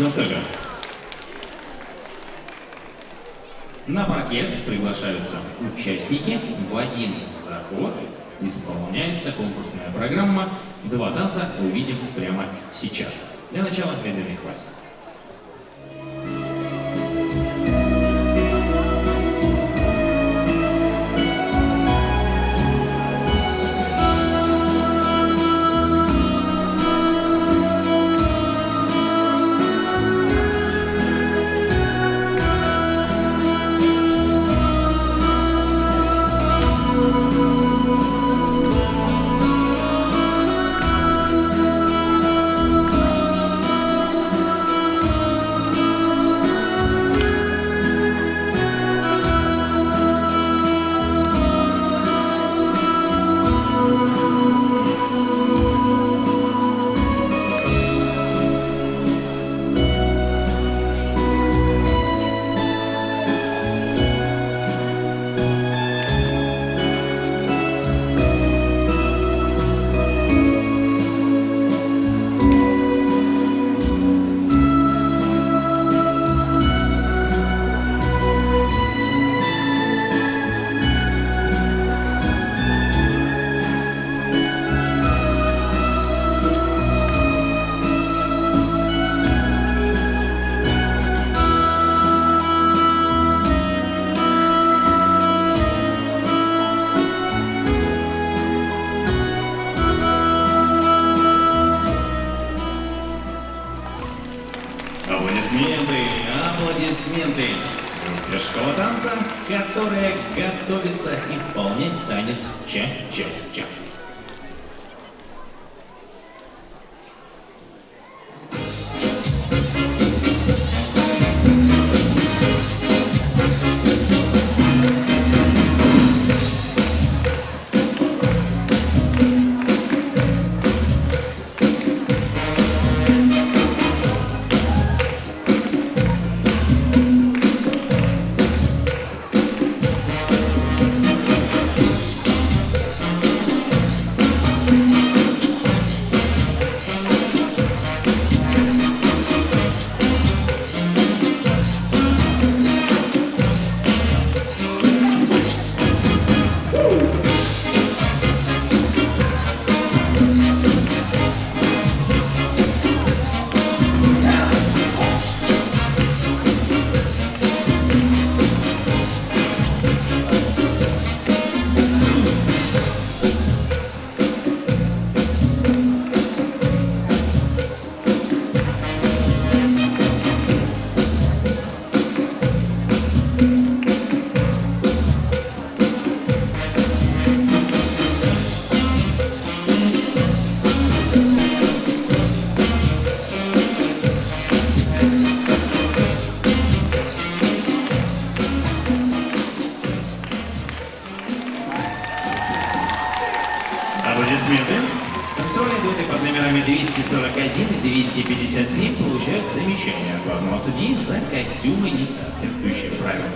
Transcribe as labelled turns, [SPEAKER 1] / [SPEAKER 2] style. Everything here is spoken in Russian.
[SPEAKER 1] Ну что же, на паркет приглашаются участники. В один заход исполняется конкурсная программа. Два танца увидим прямо сейчас. Для начала передовых вас. Аплодисменты, аплодисменты для школы танца, которая готовится исполнять танец ча-ча-ча. Аплодисменты. Танцевальные дуэты под номерами 241 и 257 получают замечание от главного судьи за костюмы, не соответствующие правилам.